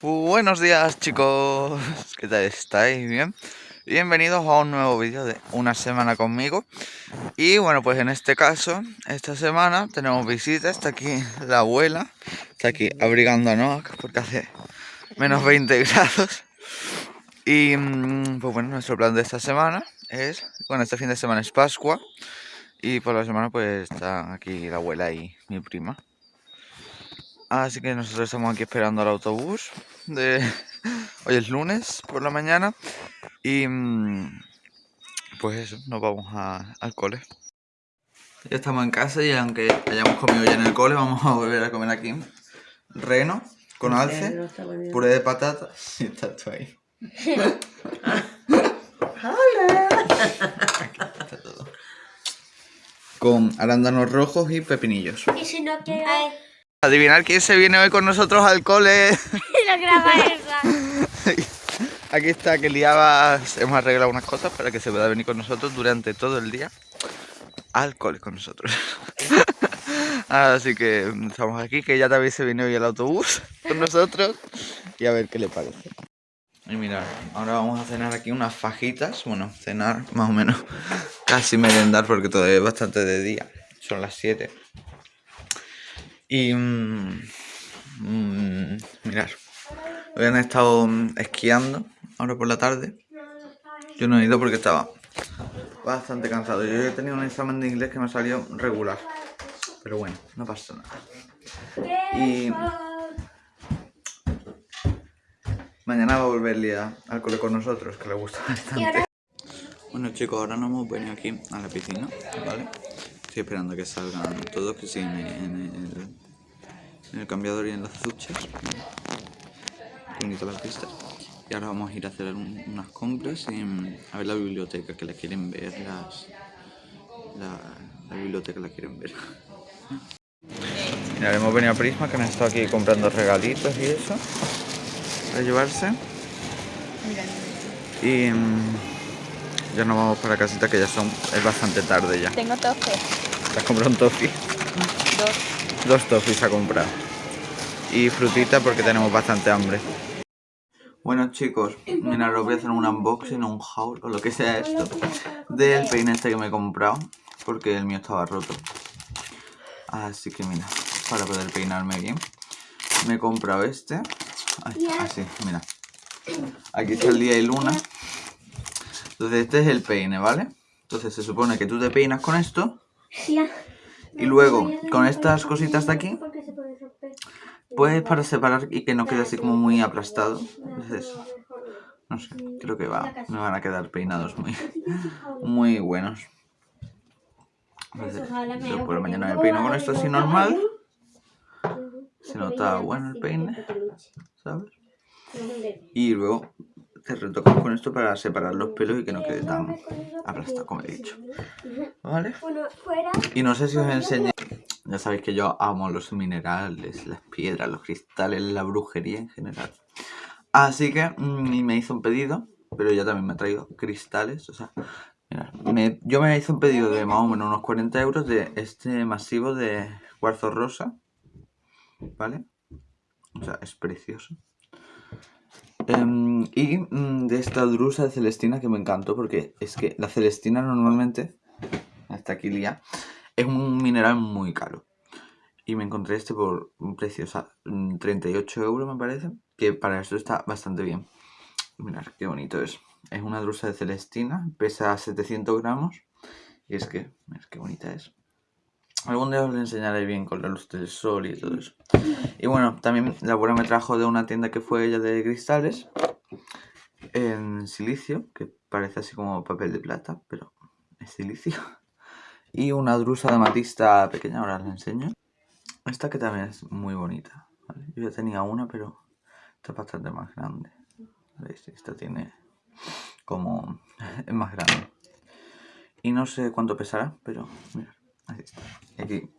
Buenos días chicos, ¿qué tal estáis? ¿Bien? Bienvenidos a un nuevo vídeo de una semana conmigo. Y bueno, pues en este caso, esta semana tenemos visita, está aquí la abuela Está aquí abrigando a Noah porque hace menos 20 grados. Y mm, pues bueno, nuestro plan de esta semana es, bueno, este fin de semana es Pascua. Y por la semana pues está aquí la abuela y mi prima Así que nosotros estamos aquí esperando al autobús de hoy es lunes por la mañana y mm, pues eso, nos vamos al cole. Ya estamos en casa y aunque hayamos comido ya en el cole, vamos a volver a comer aquí. Reno con alce, puré de patata y está tú ahí. ¡Hola! Con arándanos rojos y pepinillos. Y si no quiero... Adivinar quién se viene hoy con nosotros al cole. Lo graba. Aquí está que liabas, hemos arreglado unas cosas para que se pueda venir con nosotros durante todo el día al cole con nosotros. Así que estamos aquí, que ya también se viene hoy el autobús con nosotros y a ver qué le parece. Y mirad, ahora vamos a cenar aquí unas fajitas, bueno, cenar más o menos, casi merendar porque todavía es bastante de día, son las 7. Y mmm, mirar, hoy han estado esquiando ahora por la tarde. Yo no he ido porque estaba bastante cansado. Yo he tenido un examen de inglés que me salió regular. Pero bueno, no pasa nada. Y mañana va a volver al cole con nosotros, que le gusta bastante. Bueno chicos, ahora nos hemos venido aquí a la piscina, ¿vale? Estoy esperando a que salgan todos, que siguen en el, cambiador y en las duchas. Bonito la pista. Y ahora vamos a ir a hacer unas compras y mm, a ver la biblioteca, que la quieren ver las... La, biblioteca la quieren ver. Mira, hemos venido a Prisma, que han estado aquí comprando regalitos y eso. Para llevarse. Y... Ya nos vamos para casita que ya son es bastante tarde ya. Tengo toffee. ¿Te has comprado un toffee? Dos. Dos toffees ha comprado. Y frutita porque tenemos bastante hambre. Bueno chicos, mira, os voy a hacer un unboxing o un haul o lo que sea esto del peine este que me he comprado porque el mío estaba roto. Así que mira, para poder peinarme bien, me he comprado este. así, mira. Aquí está el día y luna. Entonces este es el peine, ¿vale? Entonces se supone que tú te peinas con esto. Y luego con estas cositas de aquí. Pues para separar y que no quede así como muy aplastado. Entonces, no sé, creo que va, me van a quedar peinados muy, muy buenos. Entonces, yo por la mañana me peino con esto así normal. Se nota bueno el peine, ¿sabes? Y luego te retocas con esto para separar los pelos y que no quede tan aplastado como he dicho. ¿Vale? Y no sé si os enseñé... Ya sabéis que yo amo los minerales, las piedras, los cristales, la brujería en general. Así que mm, me hizo un pedido, pero ya también me ha traído cristales. O sea, mirad, yo me hice un pedido de más o menos unos 40 euros de este masivo de cuarzo rosa. ¿Vale? O sea, es precioso. Em, y mm, de esta drusa de Celestina que me encantó porque es que la Celestina normalmente, hasta aquí lía, es un mineral muy caro. Y me encontré este por un precio, o sea, 38 euros me parece, que para esto está bastante bien. Mirad qué bonito es. Es una drusa de Celestina, pesa 700 gramos. Y es que, mirad qué bonita es. Algún día os lo enseñaré bien con la luz del sol y todo eso. Y bueno, también la abuela me trajo de una tienda que fue ella de cristales. En silicio, que parece así como papel de plata, pero es silicio. Y una drusa de matista pequeña, ahora os la enseño. Esta que también es muy bonita. Yo ya tenía una, pero esta es bastante más grande. ¿Veis? Esta tiene como... es más grande. Y no sé cuánto pesará, pero mira. Así. Y aquí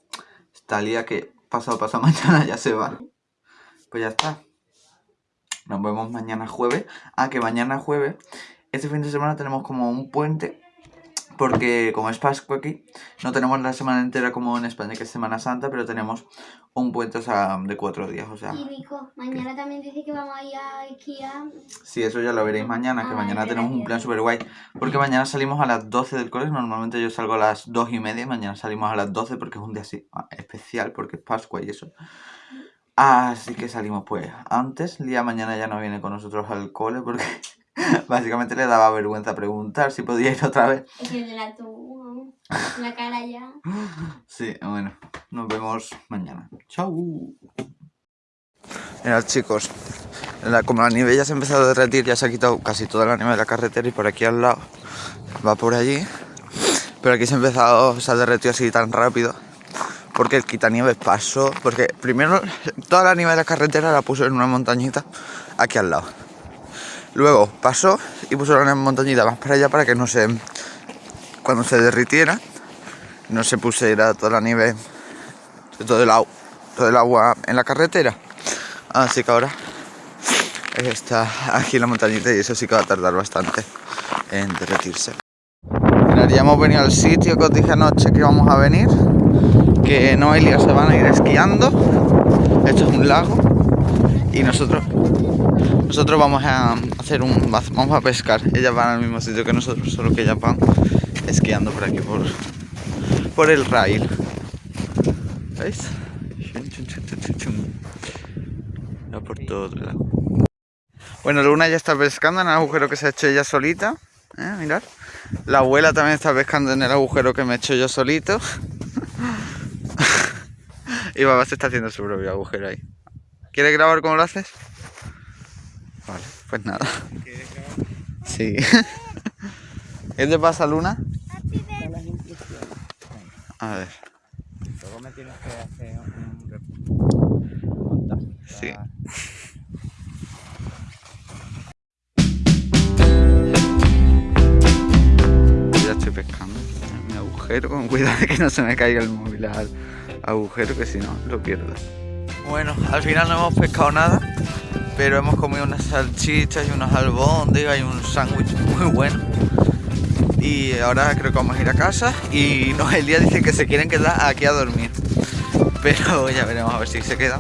está día que pasado pasado mañana ya se va. Pues ya está. Nos vemos mañana jueves. Ah, que mañana jueves, este fin de semana tenemos como un puente porque como es Pascua aquí, no tenemos la semana entera como en España, que es Semana Santa, pero tenemos un puente o sea, de cuatro días, o sea... Y Nico, mañana también dice que vamos a ir a esquiar. Sí, eso ya lo veréis mañana, que Ah, mañana tenemos un plan súper guay. Porque mañana salimos a las 12 del cole, normalmente yo salgo a las 2 y media, mañana salimos a las 12 porque es un día así ah, especial, porque es Pascua y eso. Así que salimos pues antes, Lía mañana ya no viene con nosotros al cole porque básicamente le daba vergüenza preguntar si podía ir otra vez. Es que de la tu, la cara ya. Sí, bueno, nos vemos mañana. Chao. Mirad chicos, la- como la nieve ya se ha empezado a derretir, ya se ha quitado casi toda la nieve de la carretera y por aquí al lado va por allí. Pero aquí se ha empezado, se ha derretido así tan rápido porque el quitanieves pasó, porque primero toda la nieve de la carretera la puso en una montañita aquí al lado. Luego pasó y puso una montañita más para allá para que no se, cuando se derritiera, no se pusiera toda la nieve todo el, todo el agua en la carretera. Así que ahora está aquí la montañita y eso sí que va a tardar bastante en derretirse. Ya hemos venido al sitio que os dije anoche que íbamos a venir. Que Noelia se van a ir esquiando. Esto es un lago. Y nosotros nosotros vamos a hacer un vamos a pescar. Ellas van al mismo sitio que nosotros, solo que ellas van esquiando por aquí por, por el rail. ¿Veis? Por todo. Bueno, Luna ya está pescando en el agujero que se ha hecho ella solita. ¿eh? La abuela también está pescando en el agujero que me he hecho yo solito. y Baba se está haciendo su propio agujero ahí. ¿Quieres grabar cómo lo haces? Vale, pues nada. Sí. ¿Qué te pasa, Luna? A ver. Luego me tienes que hacer un Sí. Ya estoy pescando mi agujero, con cuidado de que no se me caiga el móvil al agujero, que si no lo pierdo. Bueno, al final no hemos pescado nada, pero hemos comido unas salchichas y unos albóndigas y un sándwich muy bueno. Y ahora creo que vamos a ir a casa y Noelia dice que se quieren quedar aquí a dormir. Pero ya veremos a ver si se quedan.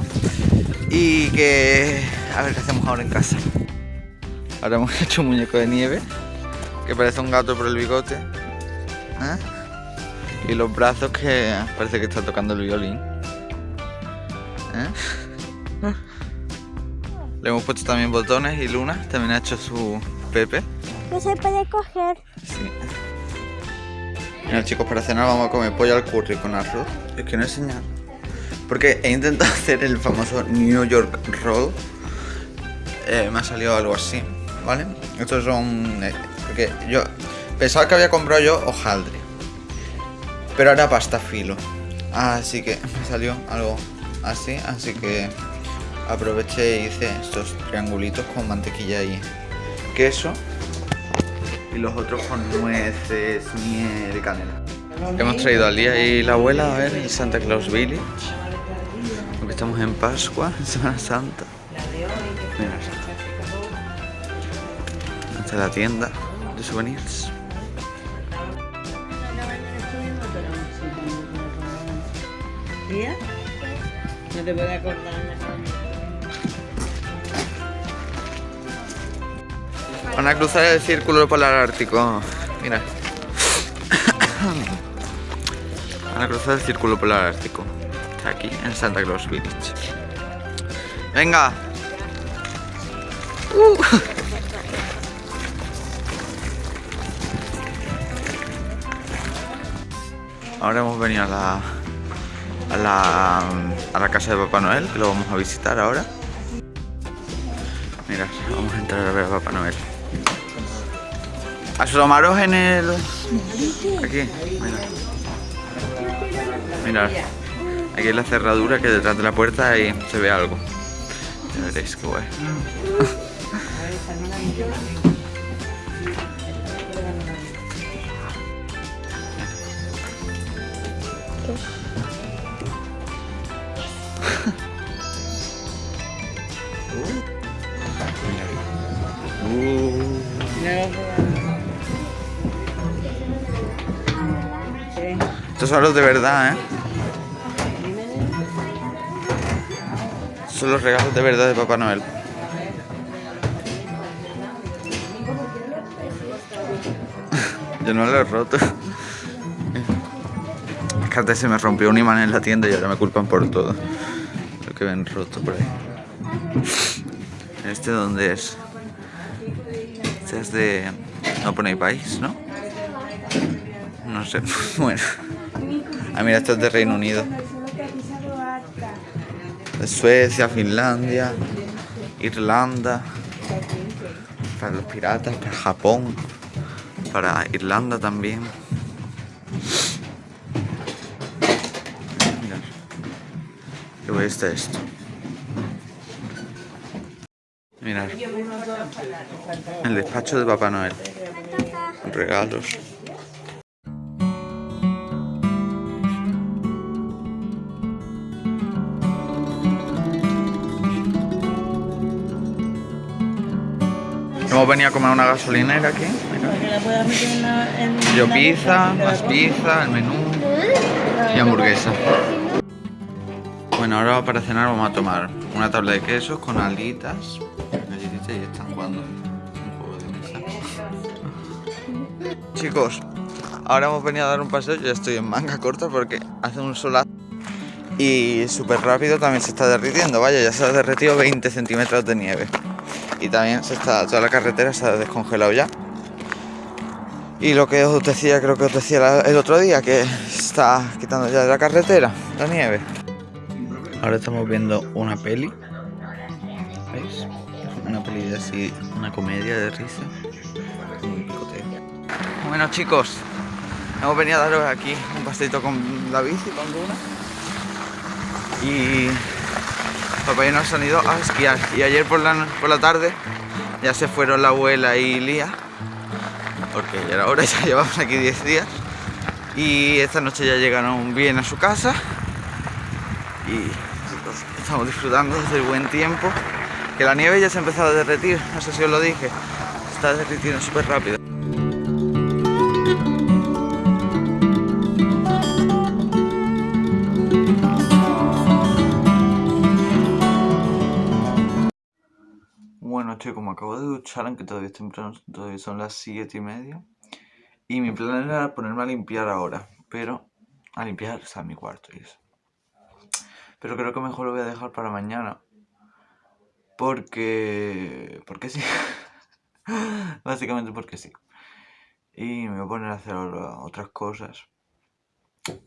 Y que... A ver qué hacemos ahora en casa. Ahora hemos hecho un muñeco de nieve. Que parece un gato por el bigote. ¿eh? Y los brazos que parece que está tocando el violín. ¿eh? Le hemos puesto también botones y Luna también ha hecho su Pepe. No se puede coger. Sí. Mira chicos, para cenar vamos a comer pollo al curry con arroz. Es que no he enseñado. Porque he intentado hacer el famoso New York Roll. Eh, me ha salido algo así, ¿vale? Estos son... eh, porque yo pensaba que había comprado yo hojaldre. Pero era pasta filo. Así que me salió algo así. Así que aproveché y hice estos triangulitos con mantequilla y queso y los otros con nueces, miel y canela. Hemos traído al día y la abuela a ver el Santa Claus Village. Porque estamos en Pascua, en Semana Santa. Mira. Esta es la tienda de souvenirs. No te puedo acordar Van a cruzar el círculo polar ártico. Mira. Van a cruzar el círculo polar ártico. Aquí, en Santa Claus Village. Venga. Uh. Ahora hemos venido a la, a la a la casa de Papá Noel, que lo vamos a visitar ahora. Mirad, vamos a entrar a ver a Papá Noel. Asomaros en el... Aquí, mirad. Mirad. Aquí en la cerradura que detrás de la puerta ahí se ve algo. Ya veréis qué guay. Uh. Estos son los de verdad, ¿eh? Son los regalos de verdad de Papá Noel. Yo no lo he roto. Es que se me rompió un imán en la tienda y ahora me culpan por todo. Lo que ven roto por ahí. ¿Este dónde es? Este es de... No pone país, ¿no? No sé. Bueno. Ah, mira, este es de Reino Unido. De Suecia, Finlandia, Irlanda. Para los piratas, para Japón. Para Irlanda también. Mirad. Qué guay está esto. Mirad. El despacho de Papá Noel. Regalos. Hemos venido a comer una gasolinera aquí. mira. Yo pizza, más pizza, el menú y hamburguesa. Bueno, ahora para cenar vamos a tomar una tabla de quesos con alitas, galletitas y están jugando un juego de mesa. Chicos, ahora hemos venido a dar un paseo, yo ya estoy en manga corta porque hace un solazo y súper rápido también se está derritiendo, vaya, ya se ha derretido 20 centímetros de nieve. Y también se está, toda la carretera se ha descongelado ya. Y lo que os decía, creo que os decía el otro día, que está quitando ya de la carretera la nieve. Ahora estamos viendo una peli. ¿Veis? Una peli de así, una comedia de risa. Bueno chicos, hemos venido a daros aquí un paseito con la bici, con Duna. Y papá y nos han ido a esquiar. Y ayer por la, por la tarde ya se fueron la abuela y Lía porque ya era hora, ya llevamos aquí 10 días. Y esta noche ya llegaron bien a su casa. Y nosotros estamos disfrutando del buen tiempo. Que la nieve ya se ha empezado a derretir, no sé si os lo dije. Está derritiendo súper rápido. Bueno, chicos, me acabo de duchar, aunque todavía es temprano, todavía son las 7 y media. Y mi plan era ponerme a limpiar ahora, pero a limpiar, o sea, mi cuarto y eso. Pero creo que mejor lo voy a dejar para mañana. Porque... Porque sí. Básicamente porque sí. Y me voy a poner a hacer otras cosas.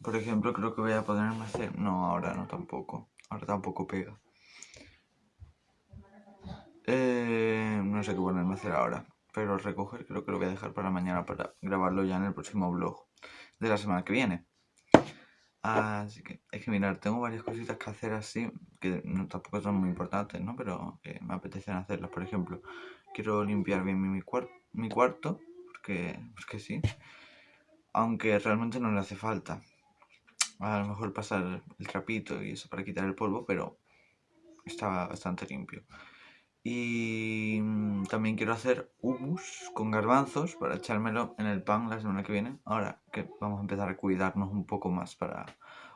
Por ejemplo, creo que voy a ponerme a hacer... No, ahora no tampoco. Ahora tampoco pega. Eh, no sé qué ponerme a hacer ahora. Pero recoger creo que lo voy a dejar para mañana para grabarlo ya en el próximo vlog de la semana que viene. Así que, es que mirar, tengo varias cositas que hacer así, que tampoco son muy importantes, ¿no? Pero que me apetecen hacerlas. Por ejemplo, quiero limpiar bien mi, mi, cuar- mi cuarto, porque, porque sí. Aunque realmente no le hace falta. A lo mejor pasar el trapito y eso para quitar el polvo, pero está bastante limpio. Y mm, también quiero hacer hummus con garbanzos para echármelo en el pan la semana que viene. Ahora que vamos a empezar a cuidarnos un poco más para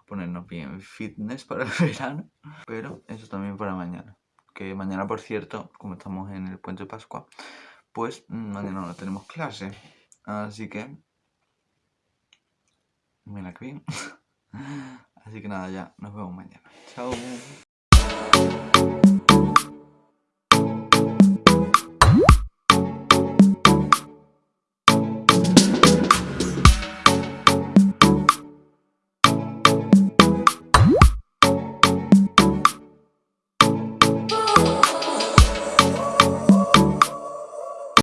ponernos bien fitness para el verano. Pero eso también para mañana. Que mañana, por cierto, como estamos en el puente Pascua, pues mm, mañana no tenemos clase. Así que... Mira que bien. Así que nada, ya nos vemos mañana. Chao.